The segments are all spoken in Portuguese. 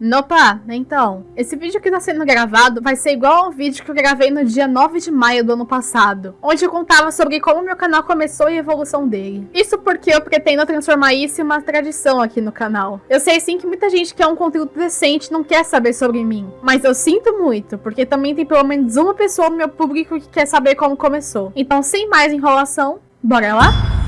Nopa, então, esse vídeo que tá sendo gravado vai ser igual ao vídeo que eu gravei no dia 9 de maio do ano passado, onde eu contava sobre como meu canal começou e a evolução dele. Isso porque eu pretendo transformar isso em uma tradição aqui no canal. Eu sei sim que muita gente quer um conteúdo decente não quer saber sobre mim, mas eu sinto muito, porque também tem pelo menos uma pessoa no meu público que quer saber como começou. Então, sem mais enrolação, bora lá?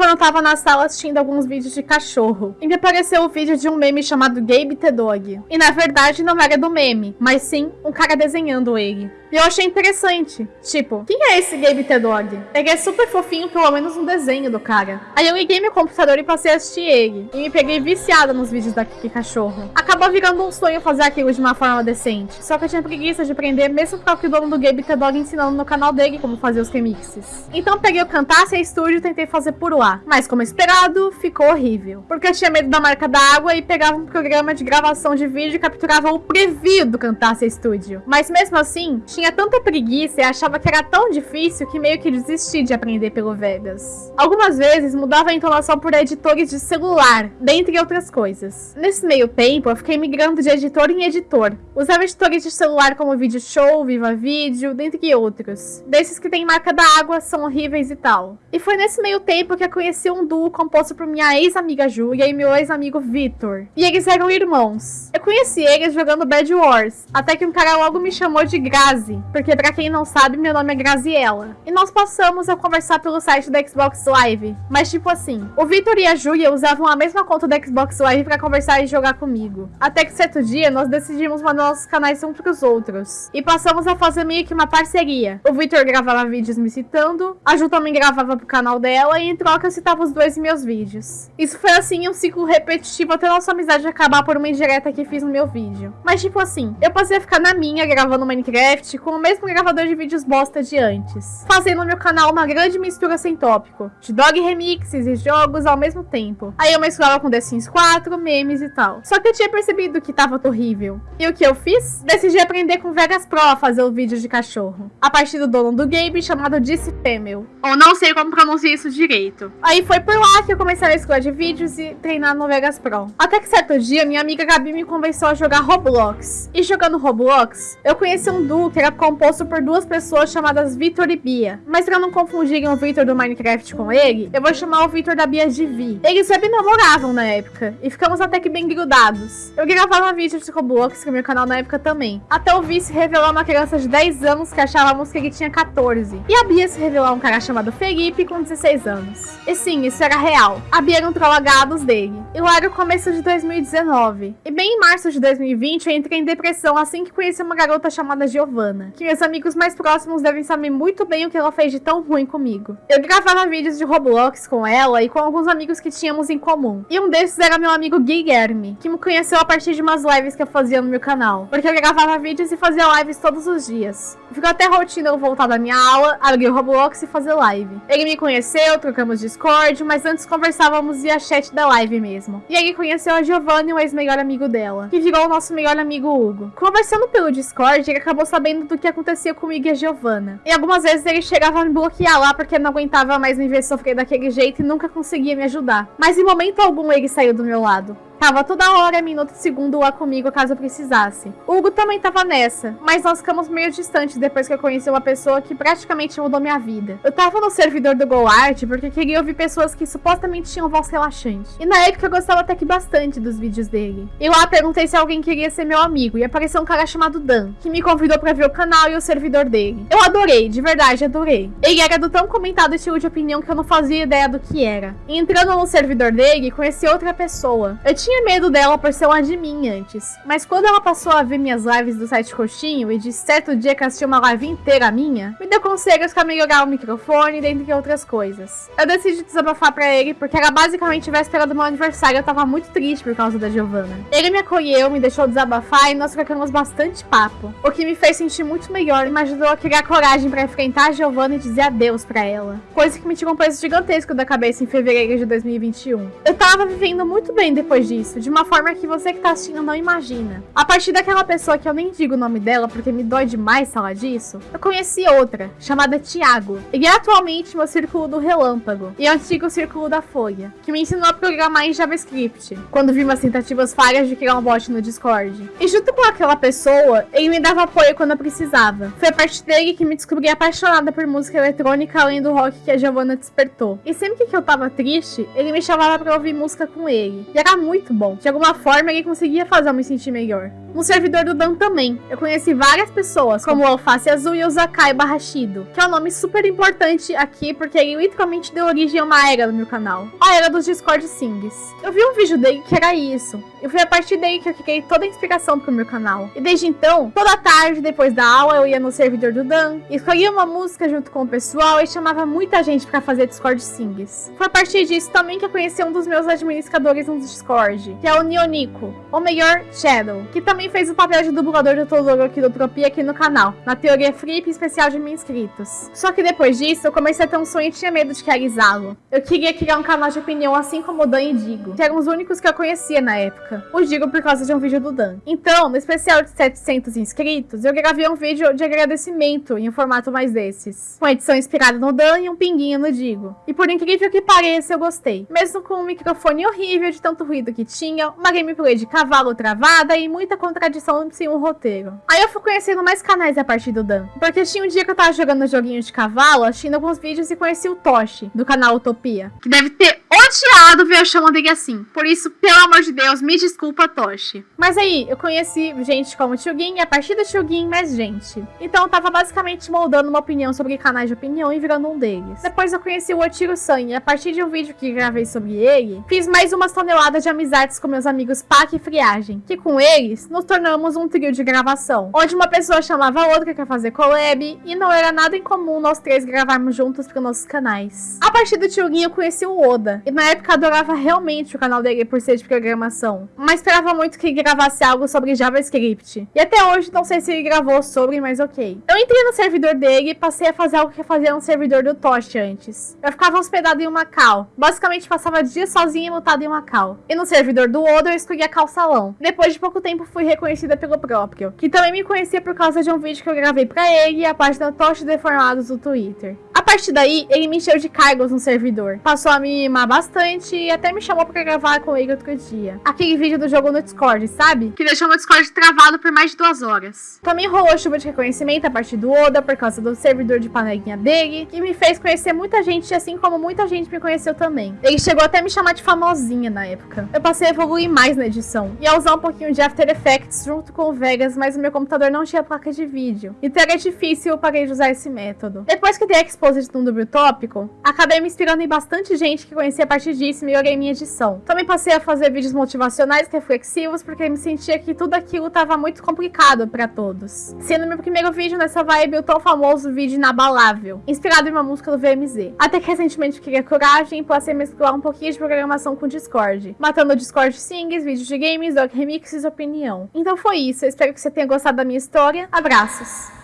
Quando eu tava na sala assistindo alguns vídeos de cachorro. E me apareceu o vídeo de um meme chamado Gabe the Dog. E na verdade não era do meme, mas sim um cara desenhando ele. E eu achei interessante. Tipo, quem é esse Gabe The Dog? Ele é super fofinho, pelo menos no desenho do cara. Aí eu liguei meu computador e passei a assistir ele. E me peguei viciada nos vídeos da Kiki Cachorro. Acabou virando um sonho fazer aquilo de uma forma decente. Só que eu tinha preguiça de aprender, mesmo o dono do Gabe The Dog ensinando no canal dele como fazer os remixes. Então peguei o e Studio e tentei fazer por lá. Mas como esperado, ficou horrível. Porque eu tinha medo da marca d'água e pegava um programa de gravação de vídeo e capturava o preview do Cantasse Studio. Mas mesmo assim, tinha tinha tanta preguiça e achava que era tão difícil que meio que desisti de aprender pelo Vegas. Algumas vezes mudava a entonação por editores de celular, dentre outras coisas. Nesse meio tempo, eu fiquei migrando de editor em editor. Usava editores de celular como Video Show, Viva Vídeo, dentre outros. Desses que tem marca da água, são horríveis e tal. E foi nesse meio tempo que eu conheci um duo composto por minha ex-amiga Júlia e meu ex-amigo Vitor. E eles eram irmãos. Eu conheci eles jogando Bad Wars, até que um cara logo me chamou de Grazi, Grazi, porque pra quem não sabe, meu nome é Graziella. E nós passamos a conversar pelo site da Xbox Live. Mas tipo assim, o Victor e a Julia usavam a mesma conta da Xbox Live pra conversar e jogar comigo. Até que certo dia, nós decidimos mandar nossos canais um pros outros. E passamos a fazer meio que uma parceria. O Victor gravava vídeos me citando, a Ju também gravava pro canal dela, e em troca eu citava os dois em meus vídeos. Isso foi assim um ciclo repetitivo até nossa amizade acabar por uma indireta que fiz no meu vídeo. Mas tipo assim, eu passei a ficar na minha gravando Minecraft, com o mesmo gravador de vídeos bosta de antes, fazendo no meu canal uma grande mistura sem tópico, de dog remixes e jogos ao mesmo tempo. Aí eu mesclava com The Sims 4, memes e tal. Só que eu tinha percebido que tava horrível. E o que eu fiz? Decidi aprender com Vegas Pro a fazer o vídeo de cachorro, a partir do dono do game chamado Disse Femel. Ou não sei como pronunciar isso direito. Aí foi por lá que eu comecei a escolher de vídeos e treinar no Vegas Pro. Até que certo dia, minha amiga Gabi me convenceu a jogar Roblox. E jogando Roblox, eu conheci um duo que era composto por duas pessoas chamadas Vitor e Bia. Mas pra não confundirem o Vitor do Minecraft com ele, eu vou chamar o Vitor da Bia de Vi. Eles web namoravam na época, e ficamos até que bem grudados. Eu gravava vídeos de Roblox com meu canal na época também. Até o Vi se revelar uma criança de 10 anos que achávamos que ele tinha 14. E a Bia se revelar um cara chamado Felipe com 16 anos. E sim, isso era real. A Bia era um troll agados dele. E lá era o começo de 2019. E bem em março de 2020 eu entrei em depressão assim que conheci uma garota chamada Giovanna que meus amigos mais próximos devem saber muito bem o que ela fez de tão ruim comigo. Eu gravava vídeos de Roblox com ela e com alguns amigos que tínhamos em comum. E um desses era meu amigo Guilherme, que me conheceu a partir de umas lives que eu fazia no meu canal. Porque eu gravava vídeos e fazia lives todos os dias. Ficou até rotina eu voltar da minha aula, abrir o Roblox e fazer live. Ele me conheceu, trocamos Discord, mas antes conversávamos via chat da live mesmo. E ele conheceu a Giovanni, o ex-melhor amigo dela, que virou o nosso melhor amigo Hugo. Conversando pelo Discord, ele acabou sabendo do que acontecia comigo e a Giovanna. E algumas vezes ele chegava a me bloquear lá porque não aguentava mais me ver sofrer daquele jeito e nunca conseguia me ajudar. Mas em momento algum ele saiu do meu lado. Tava toda hora, minuto e segundo lá comigo caso eu precisasse. O Hugo também tava nessa, mas nós ficamos meio distantes depois que eu conheci uma pessoa que praticamente mudou minha vida. Eu tava no servidor do GoArt porque queria ouvir pessoas que supostamente tinham voz relaxante. E na época eu gostava até que bastante dos vídeos dele. E lá perguntei se alguém queria ser meu amigo e apareceu um cara chamado Dan, que me convidou pra ver o canal e o servidor dele. Eu adorei, de verdade, adorei. Ele era do tão comentado estilo de opinião que eu não fazia ideia do que era. E entrando no servidor dele, conheci outra pessoa. Eu tinha tinha medo dela por ser uma de mim antes. Mas quando ela passou a ver minhas lives do site Coxinho e de certo dia que assistiu uma live inteira minha, me deu conselhos pra melhorar o microfone, dentre outras coisas. Eu decidi desabafar pra ele porque era basicamente véspera do meu aniversário eu tava muito triste por causa da Giovanna. Ele me acolheu, me deixou desabafar e nós trocamos bastante papo. O que me fez sentir muito melhor e me ajudou a criar coragem pra enfrentar a Giovanna e dizer adeus pra ela. Coisa que me tirou um peso gigantesco da cabeça em fevereiro de 2021. Eu tava vivendo muito bem depois disso disso, de uma forma que você que tá assistindo não imagina. A partir daquela pessoa que eu nem digo o nome dela porque me dói demais falar disso, eu conheci outra, chamada Tiago. Ele é atualmente meu círculo do relâmpago e é antigo círculo da Folha, que me ensinou a programar em JavaScript, quando vi umas tentativas falhas de criar um bot no Discord. E junto com aquela pessoa, ele me dava apoio quando eu precisava. Foi a partir dele que me descobri apaixonada por música eletrônica além do rock que a Giovanna despertou. E sempre que eu tava triste, ele me chamava pra ouvir música com ele. E era muito bom. De alguma forma, ele conseguia fazer eu me sentir melhor. No servidor do Dan também, eu conheci várias pessoas, como o Alface Azul e o Zakai Barrashido, que é um nome super importante aqui porque ele literalmente deu origem a uma era no meu canal. A era dos Discord Sings. Eu vi um vídeo dele que era isso. E foi a partir daí que eu criei toda a inspiração pro meu canal. E desde então, toda tarde, depois da aula, eu ia no servidor do Dan, escolhia uma música junto com o pessoal e chamava muita gente pra fazer Discord Sings. Foi a partir disso também que eu conheci um dos meus administradores no Discord, que é o Nionico, ou melhor, Shadow, que também fez o papel de dublador do Todoro Quirotropia aqui no canal, na teoria Flip especial de mil inscritos. Só que depois disso, eu comecei a ter um sonho e tinha medo de realizá-lo. Eu queria criar um canal de opinião assim como o Dan e Digo, que eram os únicos que eu conhecia na época. O Digo por causa de um vídeo do Dan. Então, no especial de 700 inscritos, eu gravei um vídeo de agradecimento em um formato mais desses, com edição inspirada no Dan e um pinguinho no Digo. E por incrível que pareça, eu gostei. Mesmo com um microfone horrível de tanto ruído que tinha, uma gameplay de cavalo travada e muita contradição sem um roteiro. Aí eu fui conhecendo mais canais a partir do Dan. Porque tinha um dia que eu tava jogando joguinho de cavalo, assistindo alguns vídeos e conheci o Toshi, do canal Utopia. Que deve ter odiado eu chamando ele assim. Por isso, pelo amor de Deus, me desculpa, Toshi. Mas aí, eu conheci gente como Chugin a partir do Chugin, mais gente. Então eu tava basicamente moldando uma opinião sobre canais de opinião e virando um deles. Depois eu conheci o Otiro San e a partir de um vídeo que gravei sobre ele, fiz mais umas toneladas de amizades com meus amigos Pac e Friagem, que com eles nos tornamos um trio de gravação, onde uma pessoa chamava a outra pra fazer collab e não era nada incomum nós três gravarmos juntos para nossos canais. A partir do Tioguinho eu conheci o Oda, e na época adorava realmente o canal dele por ser de programação, mas esperava muito que ele gravasse algo sobre JavaScript. E até hoje não sei se ele gravou sobre, mas ok. Eu entrei no servidor dele e passei a fazer algo que eu fazia no servidor do Tosh antes. Eu ficava hospedado em uma cal, basicamente passava dias sozinha e mutado em uma cal. E no servidor do Oda eu escolhia cal salão. Depois de pouco tempo fui reconhecida pelo próprio, que também me conhecia por causa de um vídeo que eu gravei pra ele e a página Tosh Deformados do Twitter. A partir daí, ele me encheu de cargos no servidor. Passou a me mimar bastante e até me chamou pra gravar com ele outro dia. Aquele vídeo do jogo no Discord, sabe? Que deixou meu Discord travado por mais de duas horas. Também rolou chuva de reconhecimento a partir do Oda por causa do servidor de panelinha dele, que me fez conhecer muita gente, assim como muita gente me conheceu também. Ele chegou até a me chamar de famosinha na época. Eu passei a evoluir mais na edição e a usar um pouquinho de After Effects junto com o Vegas, mas o meu computador não tinha placa de vídeo. Então era difícil eu parei de usar esse método. Depois que dei Exposed no dúbio tópico, acabei me inspirando em bastante gente que conhecia a partir disso e melhorei minha edição. Também passei a fazer vídeos motivacionais reflexivos porque me sentia que tudo aquilo estava muito complicado para todos. Sendo meu primeiro vídeo nessa vibe o tão famoso vídeo inabalável, inspirado em uma música do VMZ. Até que recentemente queria coragem e passei a mesclar um pouquinho de programação com Discord, matando Discord Sings, vídeos de games, dog remixes e opinião. Então foi isso, eu espero que você tenha gostado da minha história. Abraços!